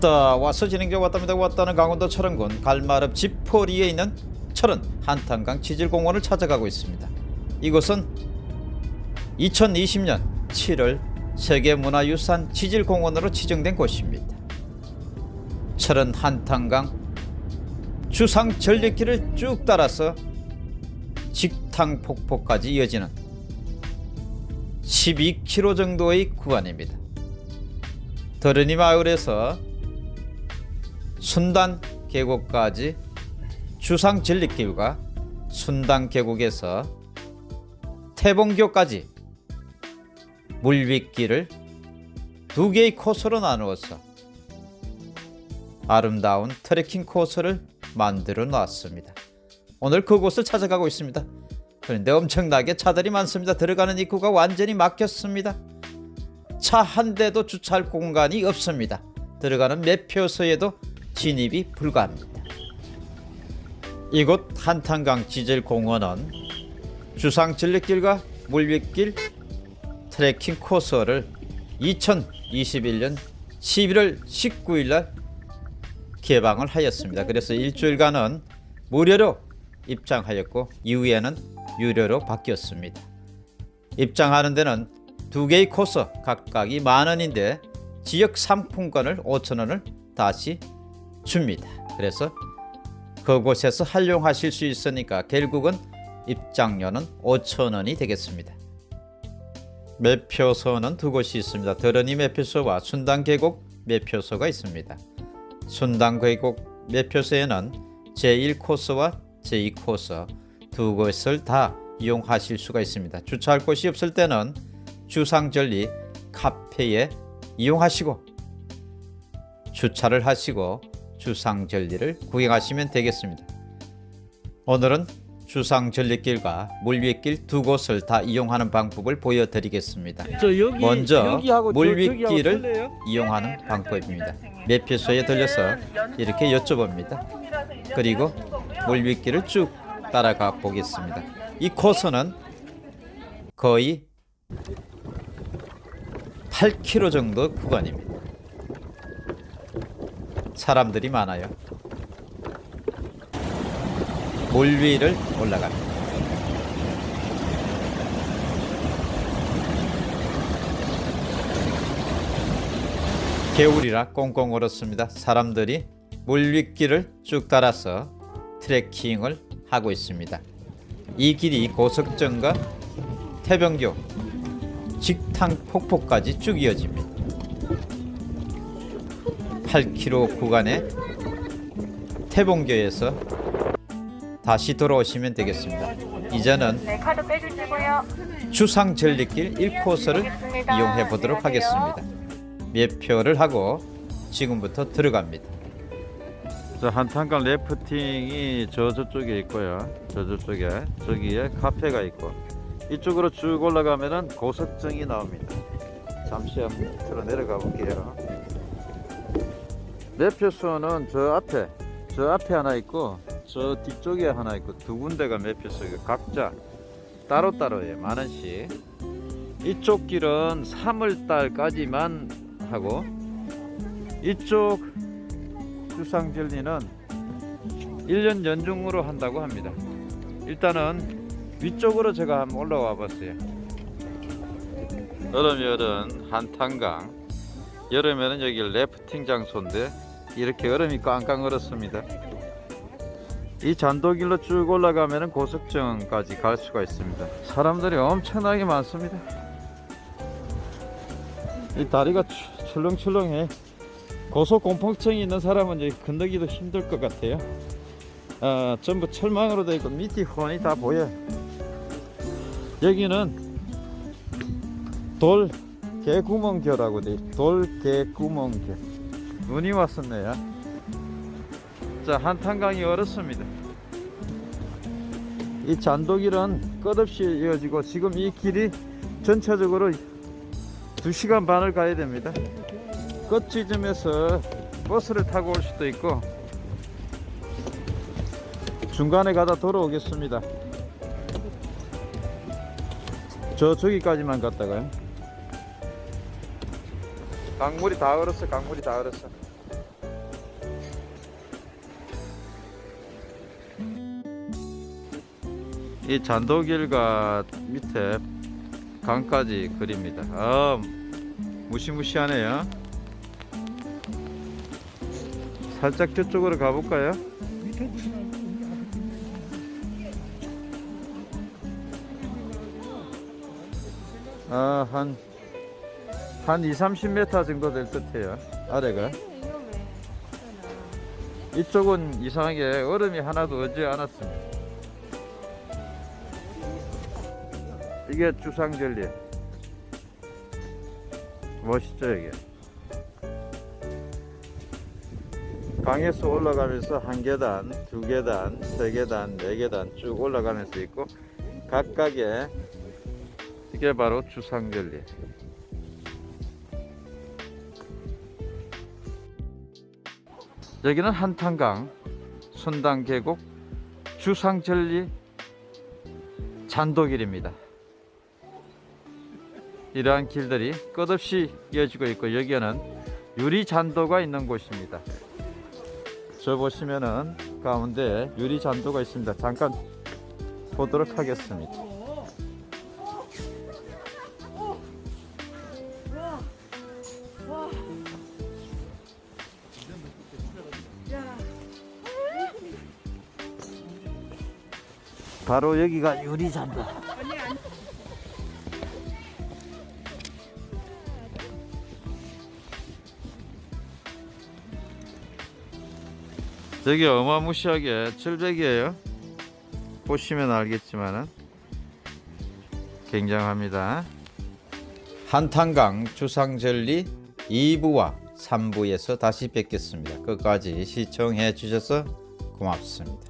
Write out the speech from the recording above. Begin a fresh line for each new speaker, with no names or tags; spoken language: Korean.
왔다 와서 진행자 왔답니다 왔다는 강원도 철원군 갈마읍 지포리에 있는 철원 한탄강 지질공원을 찾아가고 있습니다. 이곳은 2020년 7월 세계문화유산 지질공원으로 지정된 곳입니다. 철원 한탄강 주상 전력길을 쭉 따라서 직탕 폭포까지 이어지는 12km 정도의 구간입니다. 더러니 마을에서 순단 계곡까지 주상 전리길과 순단 계곡에서 태봉교까지 물윗길을 두 개의 코스로 나누어서 아름다운 트레킹 코스를 만들어 놨습니다. 오늘 그곳을 찾아가고 있습니다. 그런데 엄청나게 차들이 많습니다. 들어가는 입구가 완전히 막혔습니다. 차 한 대도 주차할 공간이 없습니다. 들어가는 매표소에도 진입이 불가합니다. 이곳 한탄강 지질공원은 주상 전력길과 물윗길 트레킹 코스를 2021년 11월 19일 날 개방을 하였습니다. 그래서 일주일간은 무료로 입장하였고 이후에는 유료로 바뀌었습니다. 입장하는 데는 두 개의 코스 각각이 만 원인데 지역 상품권을 5천 원을 다시 줍니다. 그래서 그곳에서 활용하실 수 있으니까 결국은 입장료는 5천 원이 되겠습니다. 매표소는 두 곳이 있습니다. 더러니 매표소와 순단계곡 매표소가 있습니다. 순단계곡 매표소에는 제1코스와 제2코스 두 곳을 다 이용하실 수가 있습니다. 주차할 곳이 없을 때는 주상절리 카페에 이용하시고 주차를 하시고 주상절리를 구경하시면 되겠습니다. 오늘은 주상절리길과 물윗길 두 곳을 다 이용하는 방법을 보여드리겠습니다.
저 여기
먼저
여기하고 저-
물윗길을
저기하고 틀려요?
이용하는 방법입니다. 매표소에 들려서 이렇게 여쭤봅니다. 그리고 물윗길을 쭉 따라가 보겠습니다. 이 코스는 거의 8km 정도 구간입니다. 사람들이 많아요. 물 위를 올라갑니다. 개울이라 꽁꽁 얼었습니다. 사람들이 물윗길을 쭉 따라서 트레킹을 하고 있습니다. 이 길이 고석정과 태병교, 직탕 폭포까지 쭉 이어집니다. 8km 구간의 태봉교에서 다시 돌아오시면 되겠습니다. 이제는
네, 카드 빼주시고요.
주상 전리길 1코스를
알겠습니다.
이용해 보도록
네, 안녕하세요.
하겠습니다. 매표를 하고 지금부터 들어갑니다.
저 한탄강 래프팅이 저 저쪽에 있고요. 저 저쪽에 저기에 카페가 있고 이쪽으로 쭉 올라가면은 고석정이 나옵니다. 잠시 한번 들어 내려가 볼게요. 매표소는 저 앞에 저 앞에 하나 있고 저 뒤쪽에 하나 있고 두 군데가 매표소가 각자 따로따로예요. 만 원씩. 이쪽 길은 3월 달까지만 하고 이쪽 주상절리는 1년 연중으로 한다고 합니다. 일단은 위쪽으로 제가 한번 올라와 봤어요. 여름 여름 한탄강 여름에는 여기 래프팅 장소인데 이렇게 얼음이 깡깡 얼었습니다. 이 잔도길로 쭉 올라가면 고석정까지 갈 수가 있습니다. 사람들이 엄청나게 많습니다. 이 다리가 추- 출렁출렁해. 고소공포증이 있는 사람은 이제 건너기도 힘들 것 같아요. 아, 전부 철망으로 되어 있고 밑이 훤히 다 보여. 여기는 돌 개구멍교라고 돼. 있- 돌 개구멍교. 눈이 왔었네요. 자, 한탄강이 얼었습니다. 이 잔도길은 끝없이 이어지고 지금 이 길이 전체적으로 2시간 반을 가야 됩니다. 끝 지점에서 버스를 타고 올 수도 있고 중간에 가다 돌아오겠습니다. 저 저기까지만 갔다가요. 강물이 다 얼었어 강물이 다 얼었어.
이 잔도길과 밑에 강까지 그립니다. 아, 무시무시하네요. 살짝 저쪽으로 가볼까요? 아한 한 2, 30m 정도 될 듯해요. 아래가. 이쪽은 이상하게 얼음이 하나도 오지 않았습니다. 이게 주상절리. 멋있죠, 이게. 강에서 올라가면서 한 계단, 두 계단, 세 계단, 네 계단 쭉 올라가면서 있고 각각의 이게 바로 주상절리. 여기는 한탄강, 순당계곡, 주상절리 잔도길입니다. 이러한 길들이 끝없이 이어지고 있고 여기에는 유리 잔도가 있는 곳입니다. 저 보시면은 가운데 유리 잔도가 있습니다. 잠깐 보도록 하겠습니다. 바로 여기가 유리 잔도. 되게 어마무시하게 절벽이에요. 보시면 알겠지만은 굉장합니다.
한탄강 주상절리 2부와 3부에서 다시 뵙겠습니다. 끝까지 시청해 주셔서 고맙습니다.